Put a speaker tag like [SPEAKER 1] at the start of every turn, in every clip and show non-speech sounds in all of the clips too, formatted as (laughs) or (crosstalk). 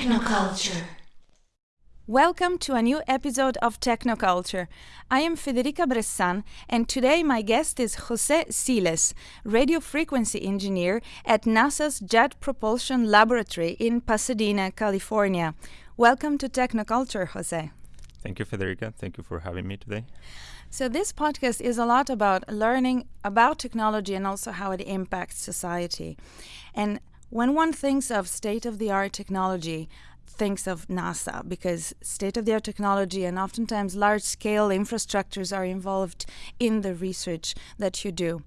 [SPEAKER 1] Technoculture.
[SPEAKER 2] Welcome to a new episode of Technoculture. I am Federica Bressan, and today my guest is Jose Siles, radio frequency engineer at NASA's Jet Propulsion Laboratory in Pasadena, California. Welcome to Technoculture, Jose.
[SPEAKER 3] Thank you, Federica. Thank you for having me today.
[SPEAKER 2] So, this podcast is a lot about learning about technology and also how it impacts society. And when one thinks of state of the art technology, thinks of NASA because state of the art technology and oftentimes large scale infrastructures are involved in the research that you do.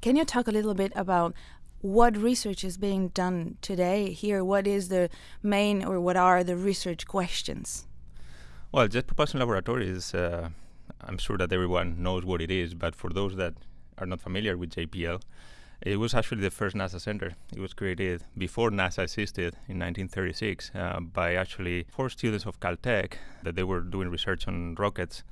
[SPEAKER 2] Can you talk a little bit about what research is being done today here? What is the main or what are the research questions?
[SPEAKER 3] Well, Jet Propulsion Laboratory is, uh, I'm sure that everyone knows what it is, but for those that are not familiar with JPL, it was actually the first NASA center. It was created before NASA existed in 1936 uh, by actually four students of Caltech that they were doing research on rockets.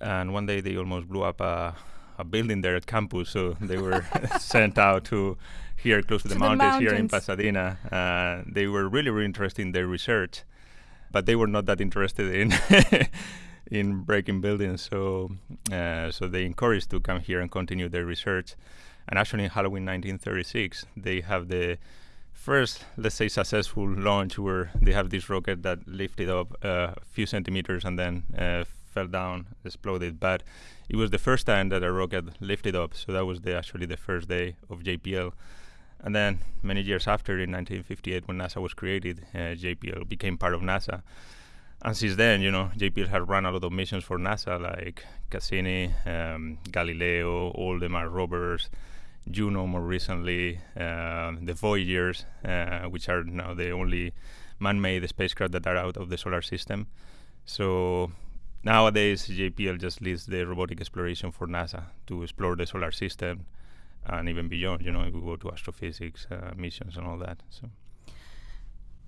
[SPEAKER 3] And one day they almost blew up a, a building there at campus, so they were (laughs) sent out to here close to,
[SPEAKER 2] To
[SPEAKER 3] the,
[SPEAKER 2] the
[SPEAKER 3] mountains, here in. Pasadena. Uh, they were really, really interested in their research, but they were not that interested in (laughs) in breaking buildings. So, uh, so they encouraged to come here and continue their research. And actually, in Halloween 1936, they have the first, let's say, successful launch where they have this rocket that lifted up uh, a few centimeters and then uh, fell down, exploded. But it was the first time that a rocket lifted up, so that was the, actually the first day of JPL. And then many years after, in 1958, when NASA was created, uh, JPL became part of NASA. And since then, you know, JPL has run a lot of missions for NASA, like Cassini, um, Galileo, all the Mars rovers, Juno more recently, uh, the Voyagers, uh, which are now the only man-made spacecraft that are out of the solar system. So nowadays, JPL just leads the robotic exploration for NASA to explore the solar system and even beyond. You know, we go to astrophysics uh, missions and all that. So.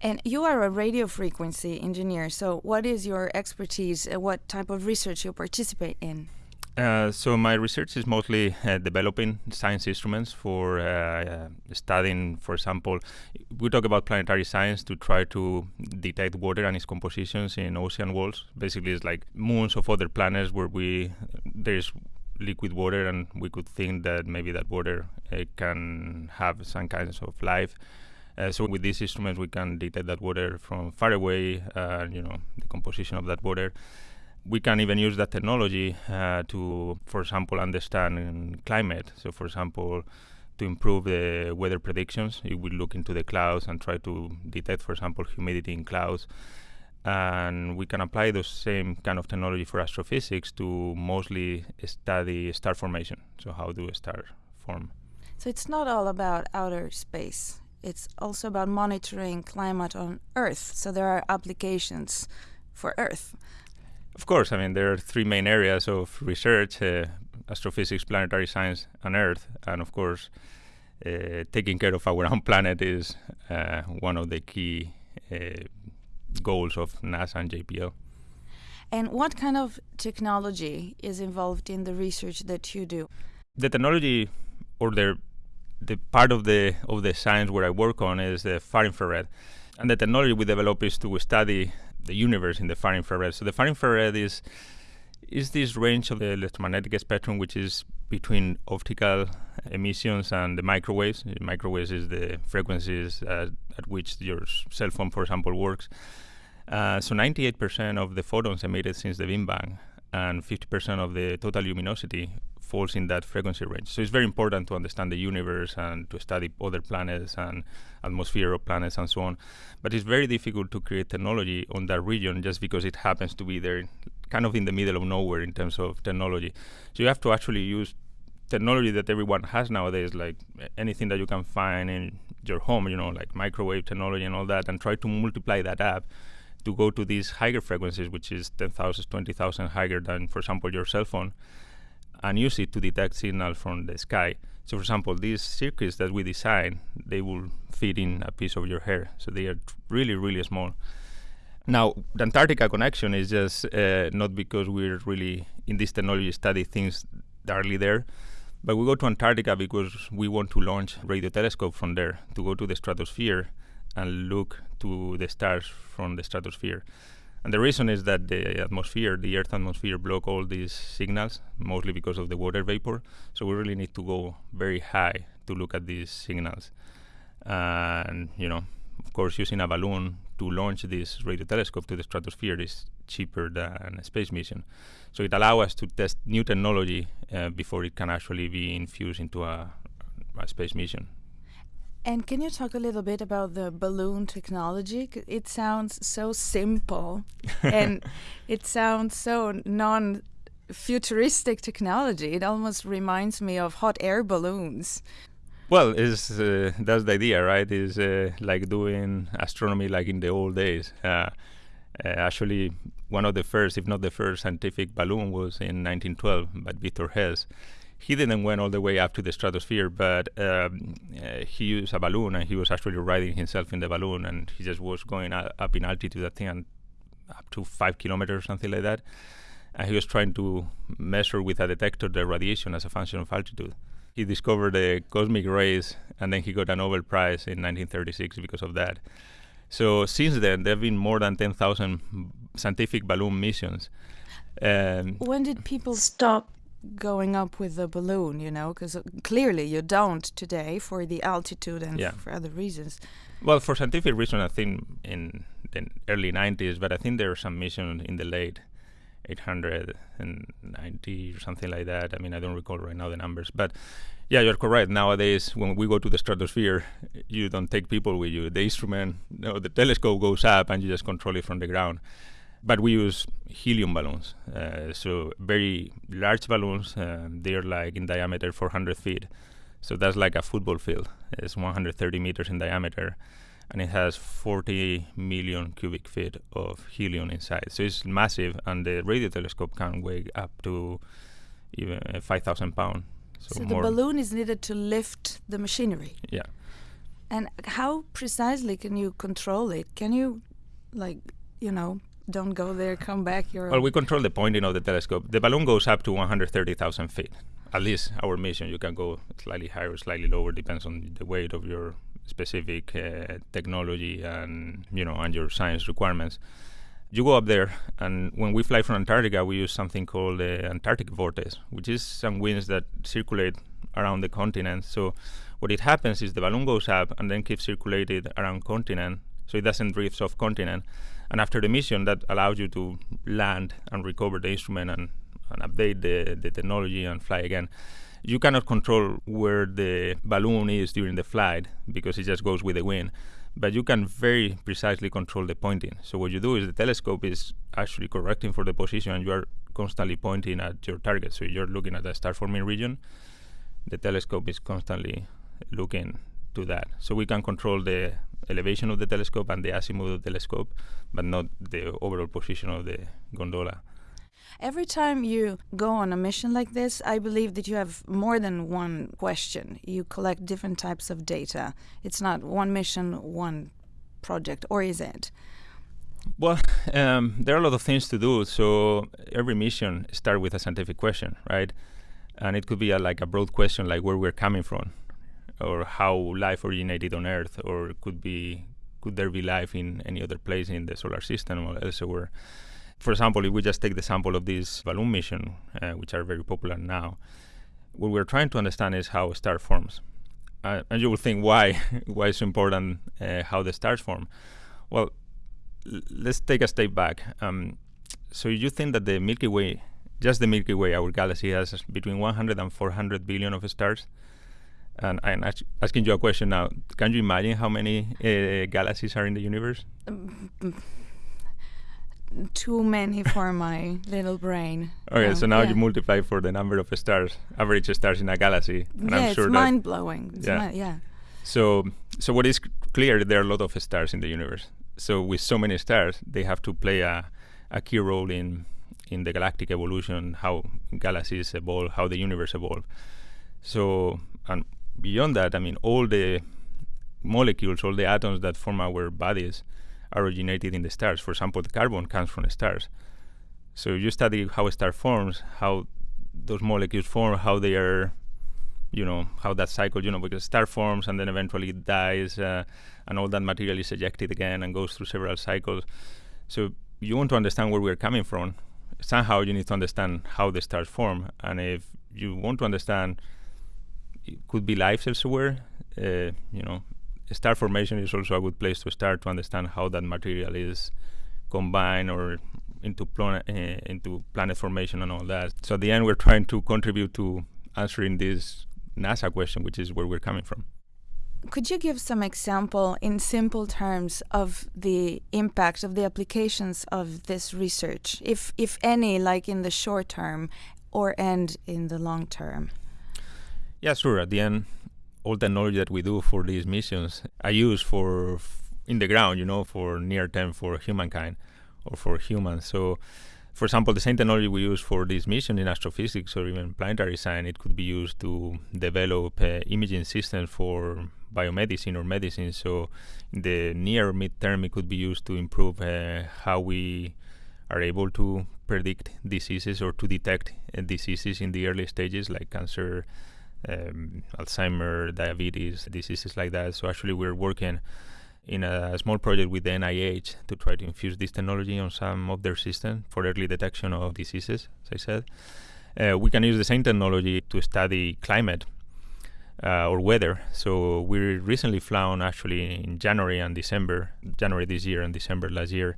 [SPEAKER 2] And you are a radio frequency engineer, so what is your expertise? Uh, what type of research you participate in?
[SPEAKER 3] Uh, so my research is mostly uh, developing science instruments for uh, uh, studying, for example, we talk about planetary science to try to detect water and its compositions in ocean walls. Basically, it's like moons of other planets where we there's liquid water, and we could think that maybe that water uh, can have some kinds of life. Uh, so with these instruments, we can detect that water from far away, uh, you know, the composition of that water we can even use that technology uh, to, for example, understand climate. So, for example, to improve the weather predictions, will look into the clouds and try to detect, for example, humidity in clouds. And we can apply the same kind of technology for astrophysics to mostly study star formation. So, how do stars form?
[SPEAKER 2] So it's not all about outer space. It's also about monitoring climate on Earth. So there are applications for Earth.
[SPEAKER 3] Of course, I mean, there are three main areas of research uh, astrophysics, planetary science, and Earth. And of course, uh, taking care of our own (laughs) planet is uh, one of the key uh, goals of NASA and JPL.
[SPEAKER 2] And what kind of technology is involved in the research that you do?
[SPEAKER 3] The technology or the the part of the of the science where I work on is the far infrared, and the technology we develop is to study the universe in the far infrared. So the far infrared is is this range of the electromagnetic spectrum which is between optical emissions and the microwaves. Uh, Microwaves is the frequencies uh, at which your cell phone, for example, works. Uh, so 98% of the photons emitted since the Big Bang and 50% of the total luminosity falls in that frequency range. So it's very important to understand the universe and to study other planets and atmosphere of planets and so on. But it's very difficult to create technology on that region just because it happens to be there, kind of in the middle of nowhere in terms of technology. So you have to actually use technology that everyone has nowadays, like anything that you can find in your home, you know, like microwave technology and all that, and try to multiply that up to go to these higher frequencies, which is 10,000, 20,000 higher than, for example, your cell phone, and use it to detect signal from the sky. So, for example, these circuits that we design, they will fit in a piece of your hair. So they are really, really small. Now, the Antarctica connection is just uh, not because we're really in this technology study things directly there, but we go to Antarctica because we want to launch radio telescope from there to go to the stratosphere and look to the stars from the stratosphere. And the reason is that the atmosphere, the Earth atmosphere, block all these signals, mostly because of the water vapor. So we really need to go very high to look at these signals. And you know, of course, using a balloon to launch this radio telescope to the stratosphere is cheaper than a space mission. So it allows us to test new technology uh, before it can actually be infused into a, a space mission.
[SPEAKER 2] And can you talk a little bit about the balloon technology? It sounds so simple (laughs) and it sounds so non futuristic technology. It almost reminds me of hot air balloons.
[SPEAKER 3] Well, is uh, that's the idea, right? Is uh, like doing astronomy like in the old days. Uh, uh actually, one of the first, if not the first, scientific balloon was in 1912 by Victor Hess he didn't went all the way up to the stratosphere, but um, uh, he used a balloon and he was actually riding himself in the balloon and he just was going up in altitude, I think, up to five kilometers, something like that. And he was trying to measure with a detector the radiation as a function of altitude. He discovered the cosmic rays and then he got a Nobel Prize in 1936 because of that. So since then, there have been more than 10,000 scientific balloon missions.
[SPEAKER 2] Um, when did people stop going up with the balloon, you know, because uh, clearly you don't today for the altitude and yeah. for other reasons.
[SPEAKER 3] Well, for scientific reasons, I think in the early 90s, but I think there are some missions in the late 890 or something like that. I mean, I don't recall right now the numbers, but yeah, you're correct. Nowadays, when we go to the stratosphere, you don't take people with you. The instrument, you know, the telescope goes up, and you just control it from the ground but we use helium balloons. Uh, so very large balloons. Uh, they're like in diameter 400 feet. So that's like a football field. It's 130 meters in diameter, and it has 40 million cubic feet of helium inside. So it's massive, and the radio telescope can weigh up to even uh, 5,000 pounds.
[SPEAKER 2] So, so the balloon is needed to lift the machinery.
[SPEAKER 3] Yeah.
[SPEAKER 2] And how precisely can you control it? Can you, like, you know, don't go there, come back. You're
[SPEAKER 3] well, we control the pointing of the telescope. The balloon goes up to 130,000 feet. At least our mission, you can go slightly higher slightly lower, depends on the weight of your specific uh, technology and you know and your science requirements. You go up there, and when we fly from Antarctica, we use something called the Antarctic vortex, which is some winds that circulate around the continent. So what it happens is the balloon goes up and then keeps circulated around continent, so it doesn't drift off continent and after the mission, that allows you to land and recover the instrument and, and update the, the technology and fly again. You cannot control where the balloon is during the flight because it just goes with the wind but you can very precisely control the pointing. So what you do is the telescope is actually correcting for the position and you are constantly pointing at your target. So you're looking at the star forming region, the telescope is constantly looking to that. So we can control the elevation of the telescope and the azimuth of the telescope, but not the overall position of the gondola.
[SPEAKER 2] Every time you go on a mission like this, I believe that you have more than one question. You collect different types of data. It's not one mission, one project, or is it?
[SPEAKER 3] Well, (laughs) um, there are a lot of things to do. So every mission starts with a scientific question, right? And it could be a, like a broad question, like where we're coming from or how life originated on Earth, or could be could there be life in any other place in the solar system or elsewhere? For example, if we just take the sample of this balloon mission, uh, which are very popular now, what we're trying to understand is how a star forms. Uh, and you will think why (laughs) why it's important uh, how the stars form. Well, let's take a step back. Um, so you think that the Milky Way, just the Milky Way, our galaxy has between 100 and 400 billion of stars. And I'm asking you a question now. Can you imagine how many uh, galaxies are in the universe? Um,
[SPEAKER 2] too many for (laughs) my little brain.
[SPEAKER 3] Okay, um, so now yeah. you multiply for the number of stars, average stars in a galaxy,
[SPEAKER 2] and yeah, I'm sure it's mind blowing. Yeah. yeah.
[SPEAKER 3] So, so what is clear? There are a lot of stars in the universe. So, with so many stars, they have to play a, a key role in in the galactic evolution, how galaxies evolve, how the universe evolve. So, and beyond that, I mean, all the molecules, all the atoms that form our bodies are originated in the stars. For example, the carbon comes from the stars. So you study how a star forms, how those molecules form, how they are you know how that cycle you know because a star forms and then eventually it dies uh, and all that material is ejected again and goes through several cycles so you want to understand where we're coming from somehow you need to understand how the stars form and if you want to understand it could be life elsewhere uh, you know star formation is also a good place to start to understand how that material is combined or into planet uh, into planet formation and all that so at the end we're trying to contribute to answering this NASA question, which is where we're coming from.
[SPEAKER 2] Could you give some example in simple terms of the impact of the applications of this research, if if any, like in the short term or and in the long term?
[SPEAKER 3] Yeah, sure. At the end, all the knowledge that we do for these missions, I use for in the ground, you know, for near term for humankind or for humans. So for example, the same technology we use for this mission in astrophysics or even planetary science, it could be used to develop uh, imaging systems for biomedicine or medicine. So, in the near mid-term, it could be used to improve uh, how we are able to predict diseases or to detect uh, diseases in the early stages, like cancer, um, Alzheimer, diabetes, diseases like that. So, actually, we're working in a small project with the NIH to try to infuse this technology on some of their systems for early detection of diseases, as I said. Uh, we can use the same technology to study climate uh, or weather. So we recently flown actually in January and December, January this year and December last year,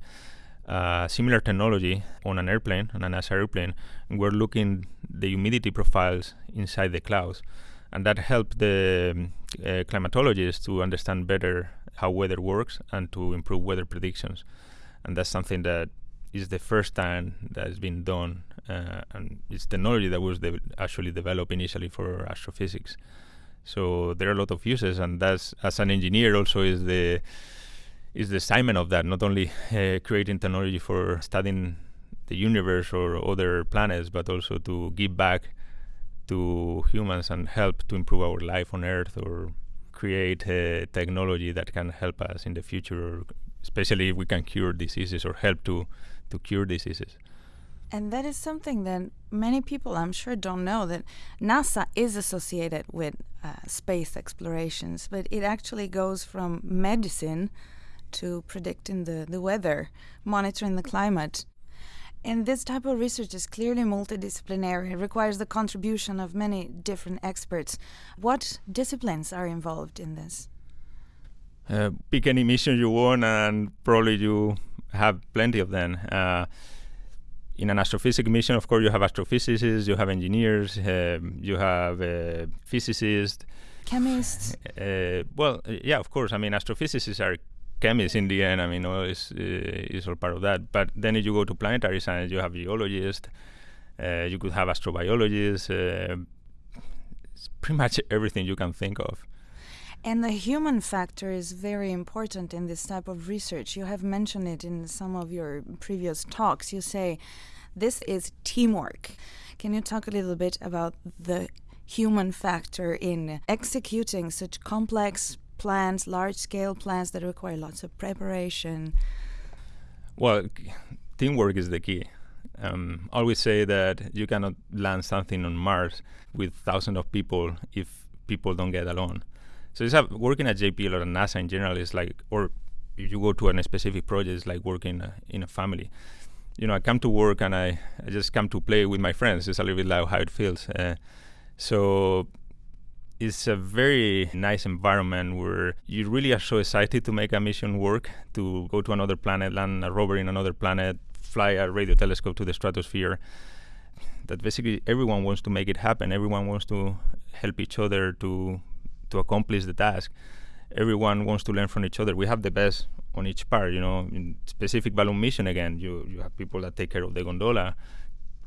[SPEAKER 3] similar technology on an airplane, on a NASA airplane. We're looking the humidity profiles inside the clouds. And that helped the uh, climatologists to understand better how weather works and to improve weather predictions. And that's something that is the first time that has been done, uh, and it's technology that was de- actually developed initially for astrophysics. So there are a lot of uses, and that's as an engineer also is the is the assignment of that. Not only uh, creating technology for studying the universe or other planets, but also to give back to humans and help to improve our life on Earth or create a technology that can help us in the future, especially if we can cure diseases or help to, to cure diseases.
[SPEAKER 2] And that is something that many people, I'm sure, don't know that NASA is associated with uh, space explorations, but it actually goes from medicine to predicting the, the weather, monitoring the climate. And this type of research is clearly multidisciplinary. It requires the contribution of many different experts. What disciplines are involved in this?
[SPEAKER 3] Uh, pick any mission you want, and probably you have plenty of them. Uh, in an astrophysics mission, of course, you have astrophysicists, you have engineers, uh, you have uh, physicists,
[SPEAKER 2] chemists.
[SPEAKER 3] Uh, well, yeah, of course. I mean, astrophysicists are chemists in the end. I mean, all is uh, is all part of that. But then if you go to planetary science, you have geologists, uh, you could have astrobiologists, uh, pretty much everything you can think of.
[SPEAKER 2] And the human factor is very important in this type of research. You have mentioned it in some of your previous talks. You say this is teamwork. Can you talk a little bit about the human factor in executing such complex plans, large scale plans that require lots of preparation?
[SPEAKER 3] Well, teamwork is the key. Um, I always say that you cannot land something on Mars with thousands of people if people don't get along. So it's a, working at JPL or NASA in general is like, or if you go to a specific project, it's like working uh, in a family. You know, I come to work and I, I just come to play with my friends. It's a little bit like how it feels. Uh, so it's a very nice environment where you really are so excited to make a mission work, to go to another planet, land a rover in another planet, fly a radio telescope to the stratosphere. That basically everyone wants to make it happen. Everyone wants to help each other to to accomplish the task. Everyone wants to learn from each other. We have the best on each part. You know, in specific balloon mission again, you you have people that take care of the gondola,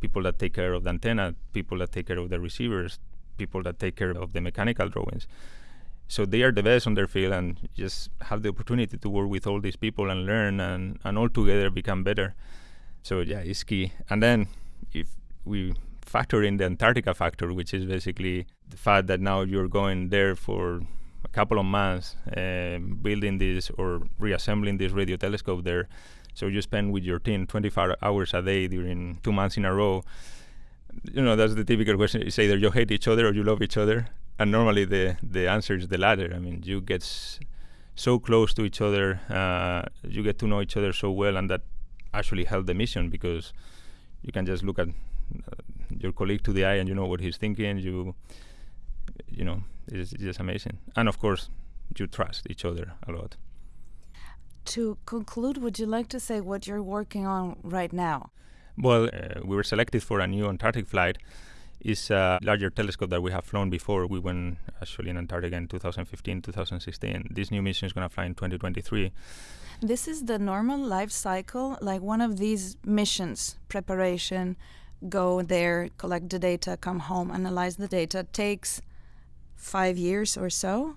[SPEAKER 3] people that take care of the antenna, people that take care of the receivers, people that take care of the mechanical drawings. So they are the best on their field and just have the opportunity to work with all these people and learn and, and all together become better. So yeah, it's key. And then if we factor in the Antarctica factor, which is basically the fact that now you're going there for a couple of months uh, building this or reassembling this radio telescope there. So you spend with your team 24 hours a day during two months in a row you know that's the typical question it's either you hate each other or you love each other and normally the the answer is the latter. I mean, you get so close to each other, uh, you get to know each other so well, and that actually help the mission because you can just look at uh, your colleague to the eye and you know what he's thinking. You, you know, it's, it's just amazing. And of course, you trust each other a lot.
[SPEAKER 2] To conclude, would you like to say what you're working on right now?
[SPEAKER 3] Well, uh, we were selected for a new Antarctic flight. It's a larger telescope that we have flown before. We went actually in Antarctica in 2015, 2016. This new mission is going to fly in 2023.
[SPEAKER 2] This is the normal life cycle, like one of these missions, preparation, go there, collect the data, come home, analyze the data, takes five years or so.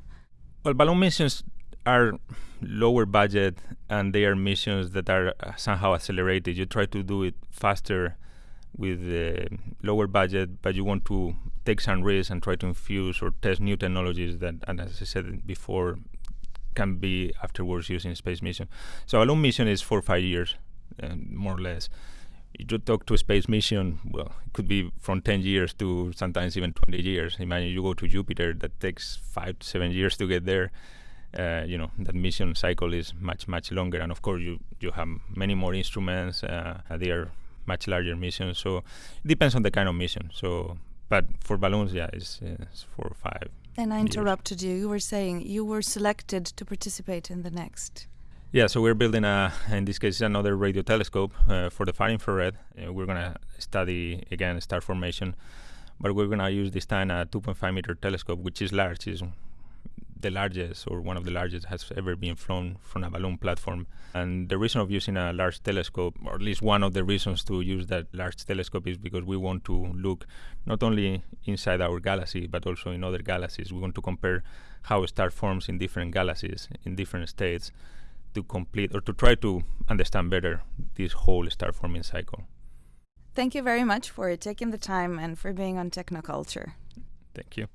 [SPEAKER 3] Well, balloon missions are lower budget and they are missions that are uh, somehow accelerated. You try to do it faster with uh, lower budget, but you want to take some risks and try to infuse or test new technologies that, and as I said before, can be afterwards used in space mission. So a long mission is four or five years, uh, more or less. You talk to a space mission, well, it could be from 10 years to sometimes even 20 years. Imagine you go to Jupiter, that takes five to seven years to get there. Uh, you know that mission cycle is much much longer, and of course you you have many more instruments. Uh, they are much larger missions, so it depends on the kind of mission. So, but for balloons, yeah, it's, it's four or five.
[SPEAKER 2] And I
[SPEAKER 3] years.
[SPEAKER 2] interrupted you. You were saying you were selected to participate in the next.
[SPEAKER 3] Yeah, so we're building a, in this case, another radio telescope uh, for the far infrared. Uh, we're gonna study again star formation, but we're gonna use this time a 2.5 meter telescope, which is large. is the largest or one of the largest has ever been flown from a balloon platform. And the reason of using a large telescope, or at least one of the reasons to use that large telescope, is because we want to look not only inside our galaxy but also in other galaxies. We want to compare how a star forms in different galaxies in different states to complete or to try to understand better this whole star forming cycle.
[SPEAKER 2] Thank you very much for taking the time and for being on Technoculture.
[SPEAKER 3] Thank you.